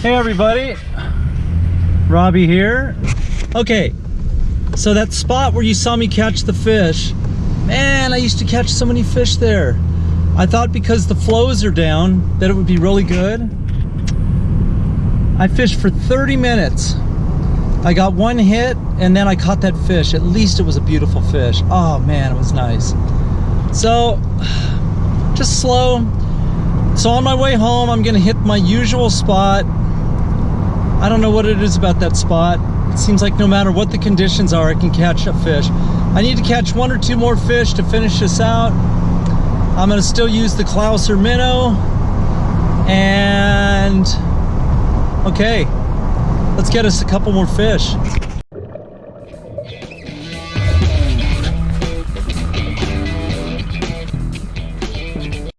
Hey everybody, Robbie here. Okay, so that spot where you saw me catch the fish, man, I used to catch so many fish there. I thought because the flows are down that it would be really good. I fished for 30 minutes. I got one hit and then I caught that fish. At least it was a beautiful fish. Oh man, it was nice. So, just slow. So on my way home, I'm gonna hit my usual spot I don't know what it is about that spot. It seems like no matter what the conditions are, I can catch a fish. I need to catch one or two more fish to finish this out. I'm gonna still use the Clouser minnow. And, okay, let's get us a couple more fish.